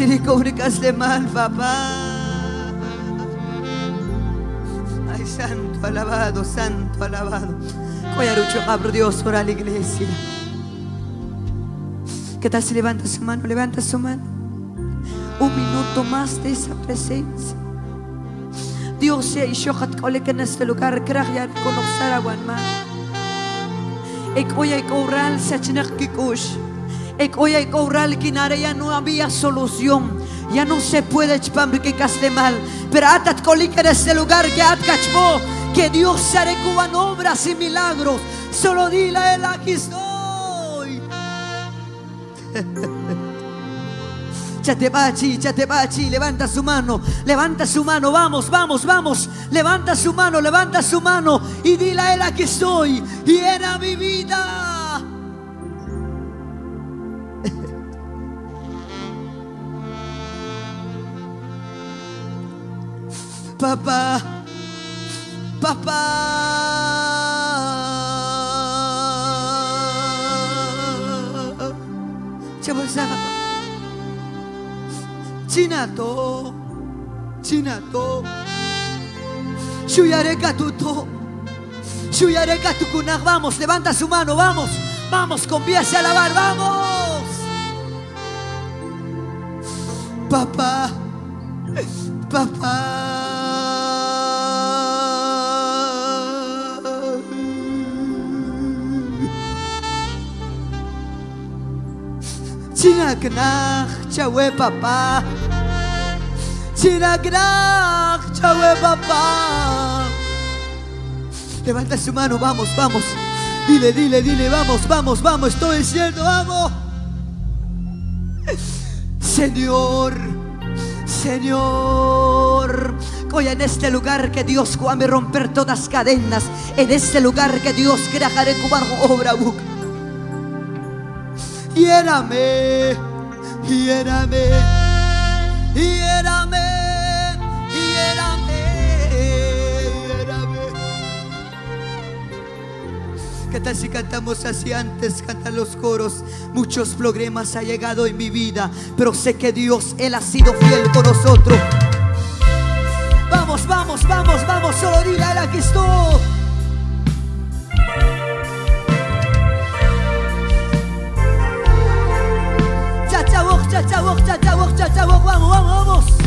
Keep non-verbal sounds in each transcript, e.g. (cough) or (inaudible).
De mal, papá. Ay, santo, alabado, santo, alabado. Coyarucho, abro Dios, ora la iglesia. ¿Qué tal si levanta su mano? Levanta su mano. Un minuto más de esa presencia. Dios sea y yo que en este lugar crea conocer a Guanma. Ek oya ek oral se chinak kikush. Ya no había solución. Ya no se puede que caste mal. Pero atat en este lugar que at cachmo. Que Dios se recuban obras y milagros. Solo dile a él aquí estoy. (laughs) Chatebachi, Chatebachi, levanta su mano, levanta su mano, vamos, vamos, vamos, levanta su mano, levanta su mano y dile a él aquí estoy y era mi vida. Papá, papá. Chabazaba. Chinato, Chinato. Shuyare katuto. Shuyare katukunag. Vamos, levanta su mano, vamos. Vamos, conviese a alabar, vamos. Papá, papá. Chinaknach, chawe papá. Chinaknach, chawe papá. Levanta su mano, vamos, vamos. Dile, dile, dile, vamos, vamos, vamos. Estoy diciendo, vamos. Señor, Señor. Hoy en este lugar que Dios me romper todas cadenas. En este lugar que Dios dejar cubar obra buca. Hiérame, hiérame, hiérame, hiérame. ¿Qué tal si cantamos así antes? Cantan los coros. Muchos problemas ha llegado en mi vida, pero sé que Dios, Él ha sido fiel con nosotros. Vamos, vamos, vamos, vamos, solo dile a Él aquí estoy. تسوق تسوق تسوق وغوغ وغوص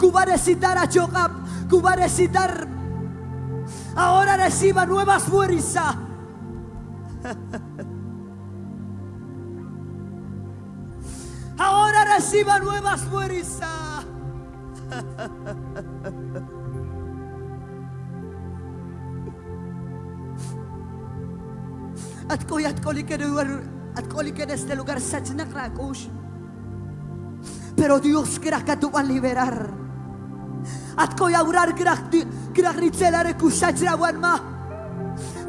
Dios. Cubarecitar a Jogab, cubarecitar. Ahora reciba nuevas fuerzas. (laughs) Ahora reciba nuevas fuerzas. (laughs) Lugar at ko que en este lugar krakush. Pero Dios crea que tú vas a liberar. At ko yaurar krak krak ritzelare kusachra wanma.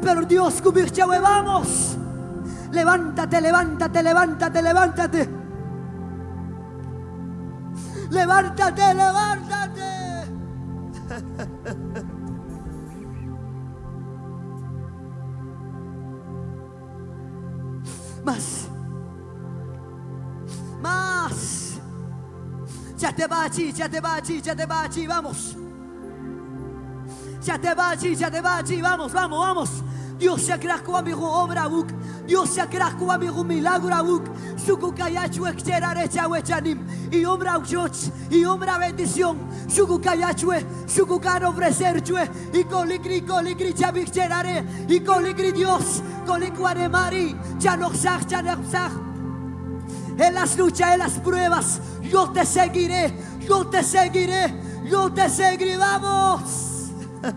Pero Dios kubirchawe vamos. Levántate, levántate, levántate, levántate. Levántate, levántate. (laughs) Más. Te va allí, vamos. Ya te va allí, ya te va allí, vamos, vamos, vamos. Dios se agraco amigo obra buk. Dios se agraco amigo milagro buk. Suku kayachu exterare chawechanim. Y obra uchoch, y obra bendición. Suku kayachue, suku caro ofrecerchue. Y coligri, coligri chavixterare. Y coligri Dios, coliguare mari. Ya no sag, ya no sag. En las luchas, en las pruebas, yo te seguiré, yo te seguiré, yo te seguiré, vamos. (laughs)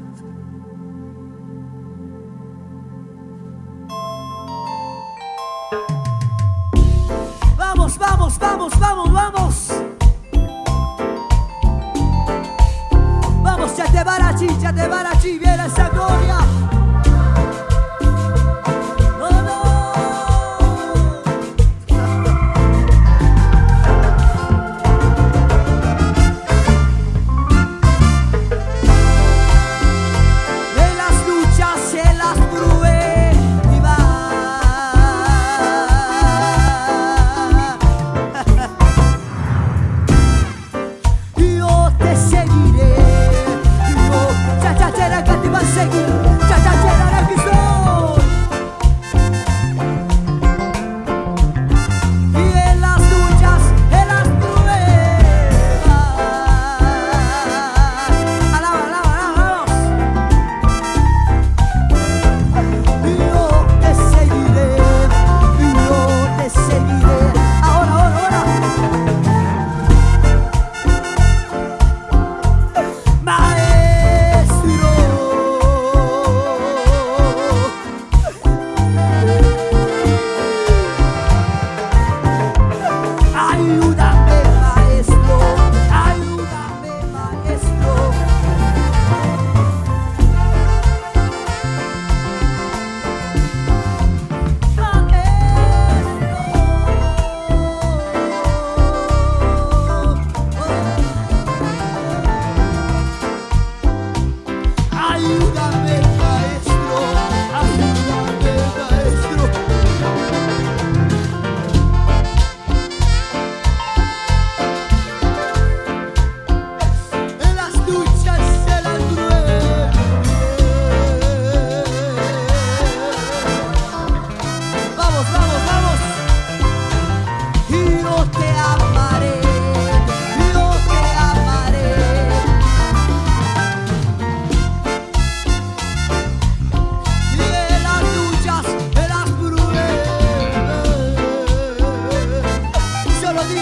Vamos, vamos, vamos, vamos, vamos. Vamos, ya te barachi, ya te barachi, viene esa gloria.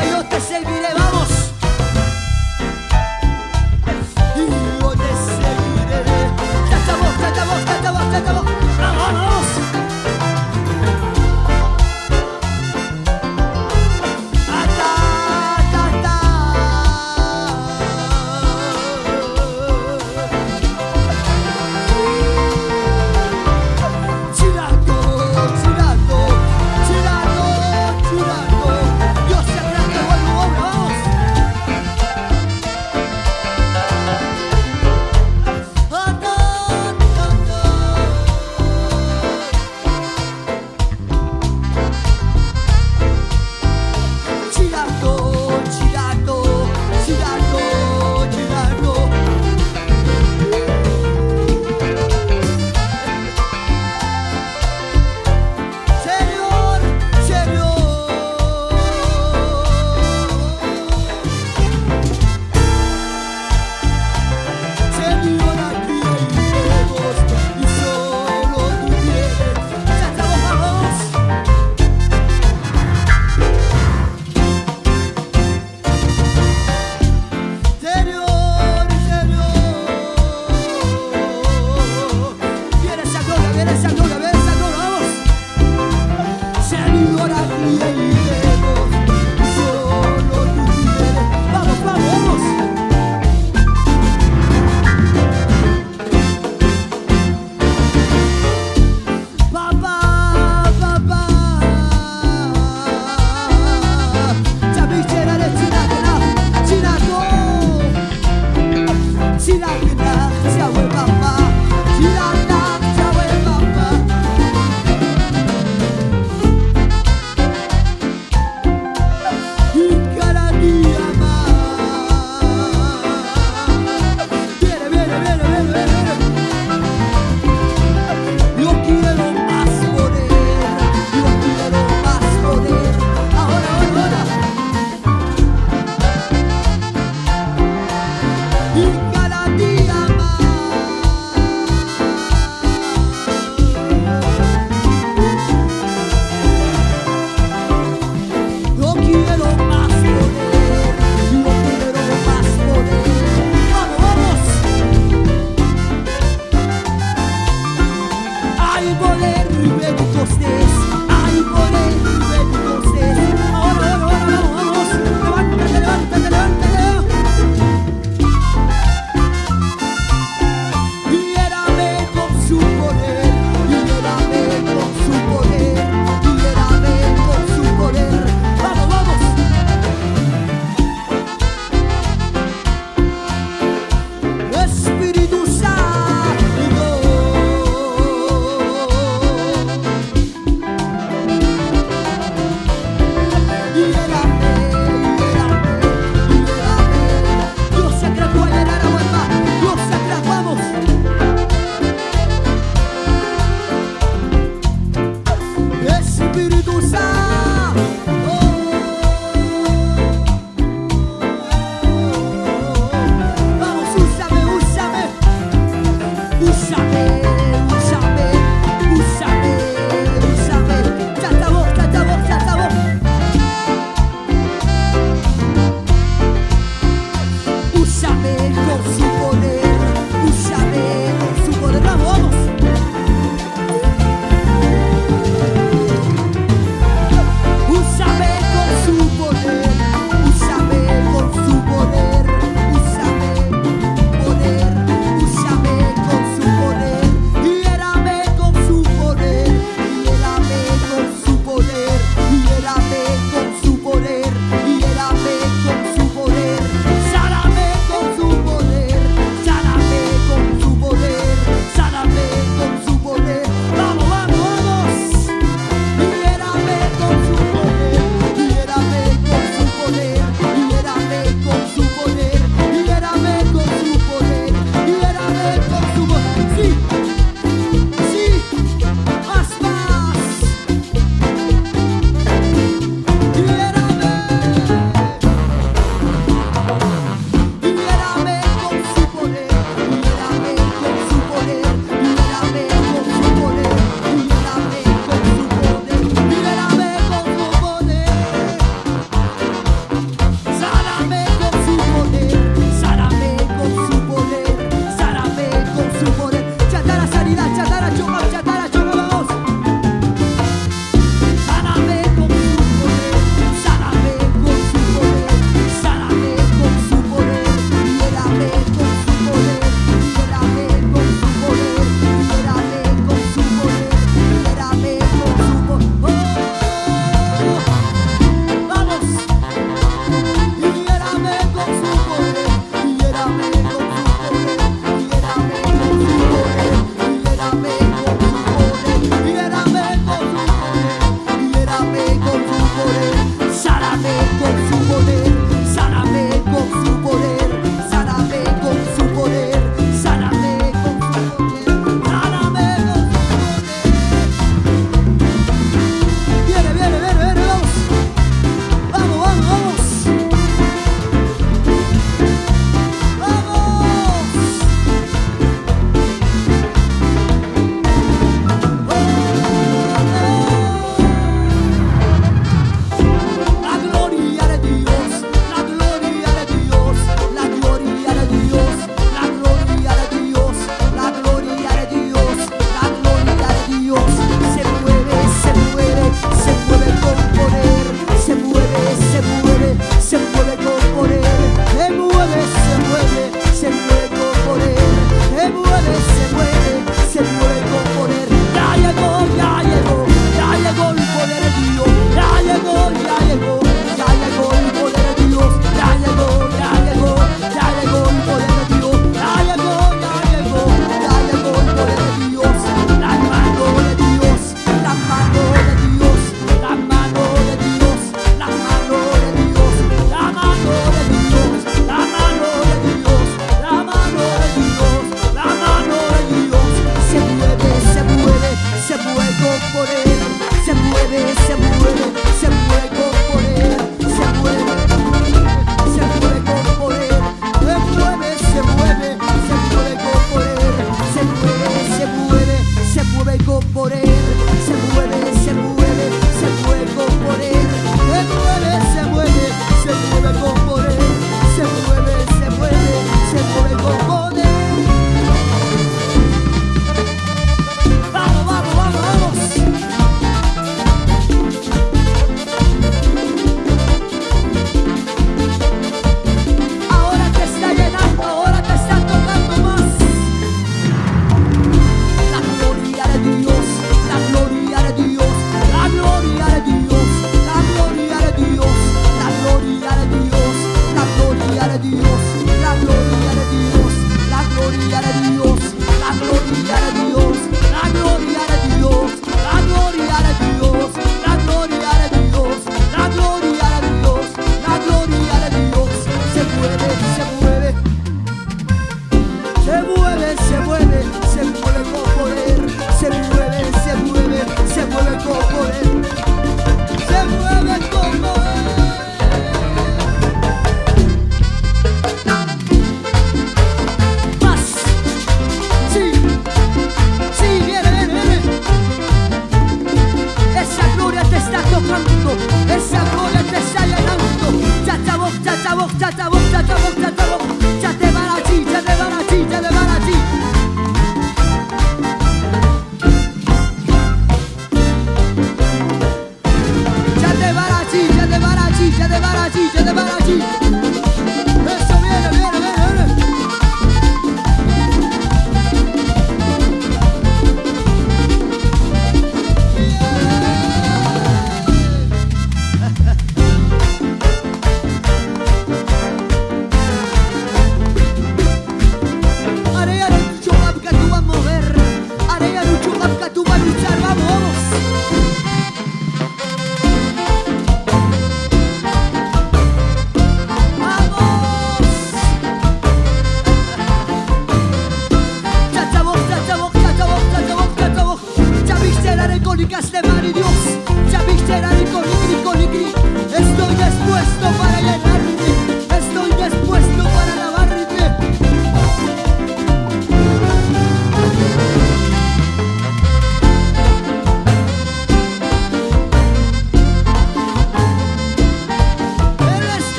Dios te servirá.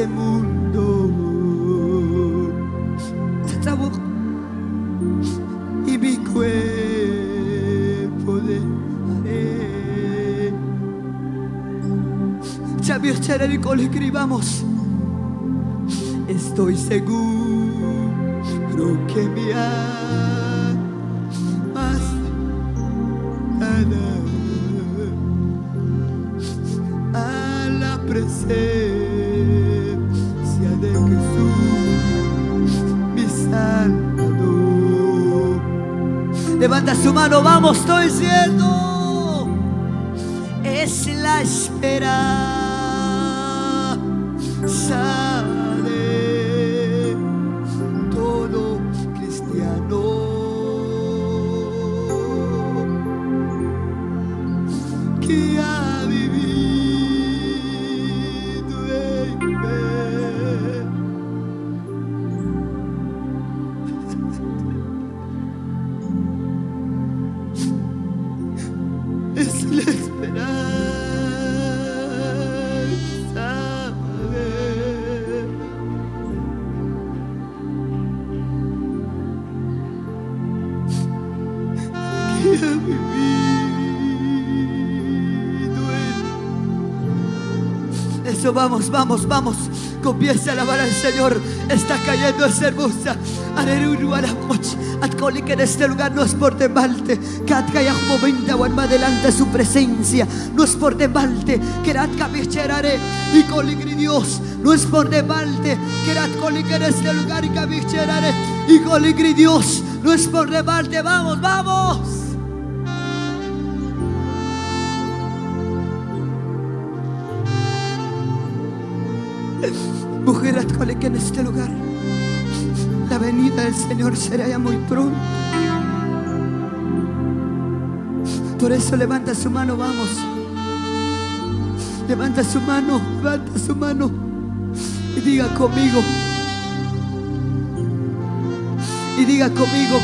Este mundo, mi cuerpo dejaré. Xavier Chererico le escribamos. Estoy seguro que me amas Levanta su mano, vamos, estoy diciendo. Es la esperanza vamos, vamos, vamos. Comienza a alabar al Señor. Está cayendo esa hermosa. Aleluya, alamos. Atcoli que en este lugar no es por demalte. Katka ya momento más delante de su presencia. No es por demalte. Que rat cabicherare y coligri Dios. No es por demalte. Que rat coligri en este lugar y cabicherare y coligri Dios. No es por demalte. Vamos, vamos. Mujer, que en este lugar la venida del Señor será ya muy pronto. Por eso levanta su mano, vamos. Levanta su mano, levanta su mano y diga conmigo. Y diga conmigo.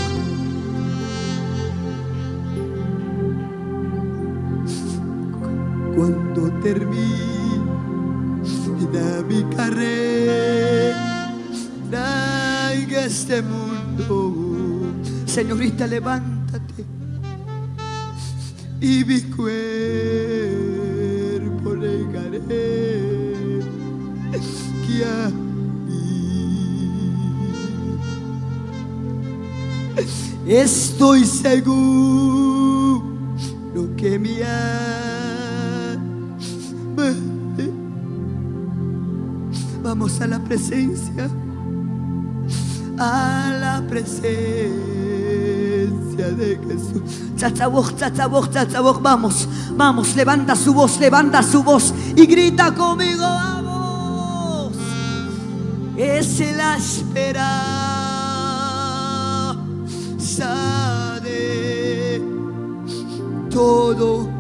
Cuando termine mundo. Señorita, levántate y mi cuerpo negaré que estoy seguro que me ama. Vamos a la presencia, a la presencia de Jesús. Chachabuj, chachabuj, chachabuj, vamos, vamos, levanta su voz, levanta su voz y grita conmigo, vamos. Es la esperanza de todo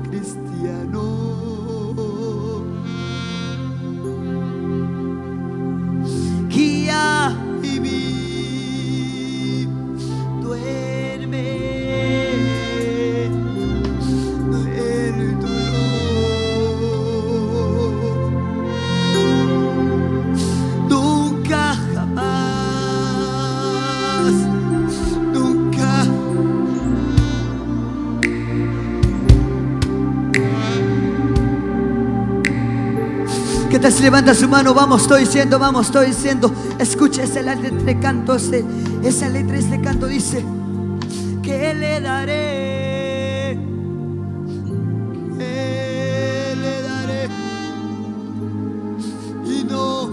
te levanta su mano, vamos, estoy diciendo, vamos, estoy diciendo. Escucha esa letra de canto, ese, esa letra de canto dice, que le daré, que le daré, y no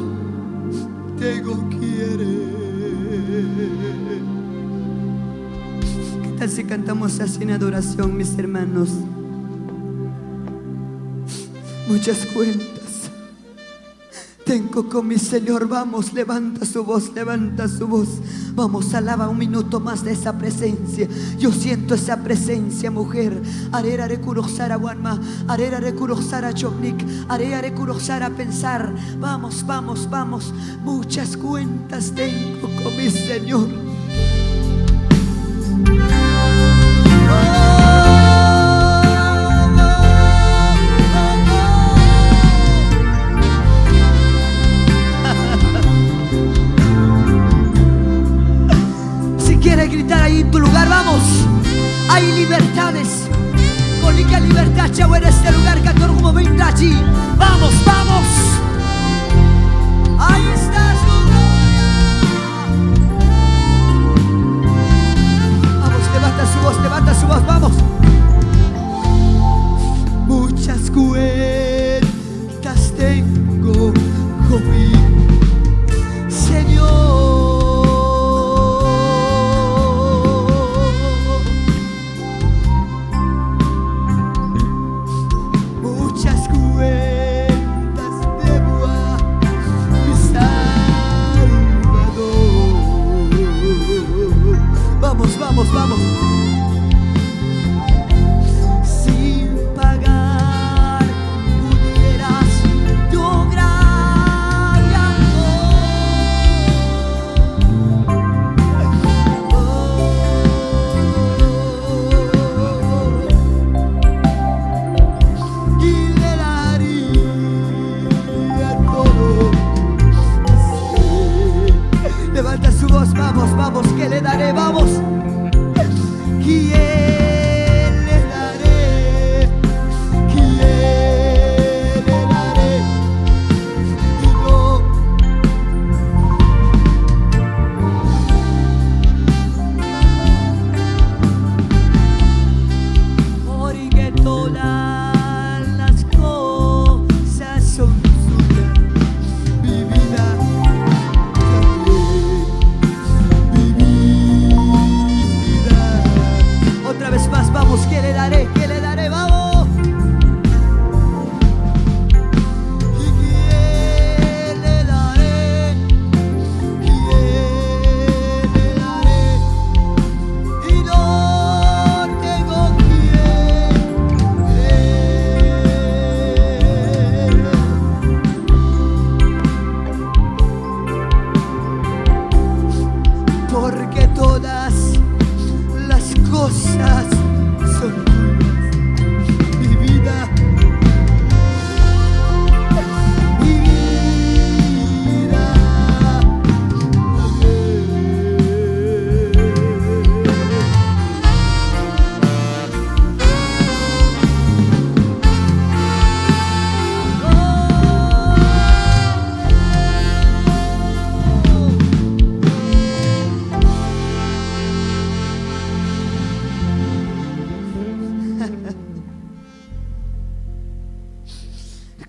tengo quiere. ¿Qué tal si cantamos así en adoración, mis hermanos? Muchas cuentas tengo con mi Señor. Vamos, levanta su voz, levanta su voz. Vamos, alaba un minuto más de esa presencia. Yo siento esa presencia, mujer. Arera a Wanma, arera a Chopnik, arera a pensar. Vamos, vamos, vamos. Muchas cuentas tengo con mi Señor. vamos, vamos.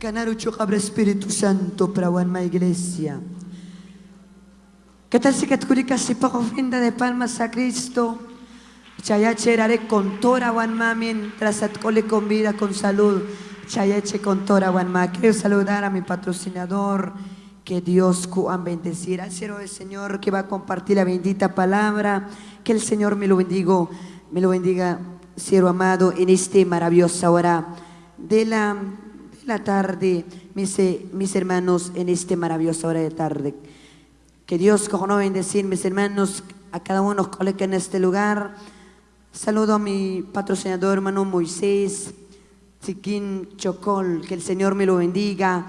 Canarucho Cabra Espíritu Santo para una iglesia. ¿Qué tal si católica si poco ofrenda de palmas a Cristo? Chayache con tora wanma mientras atcole con vida, con salud. Chayache con tora wanma. Quiero saludar a mi patrocinador. Que Dios cuan bendecir al cielo del Señor que va a compartir la bendita palabra. Que el Señor me lo bendiga, me lo bendiga, cielo amado, en este maravillosa hora de la la tarde, mis, mis hermanos, en este maravilloso hora de tarde. Que Dios no bendecir, mis hermanos, a cada uno que en este lugar. Saludo a mi patrocinador, hermano Moisés, Chiquín Chocol, que el Señor me lo bendiga.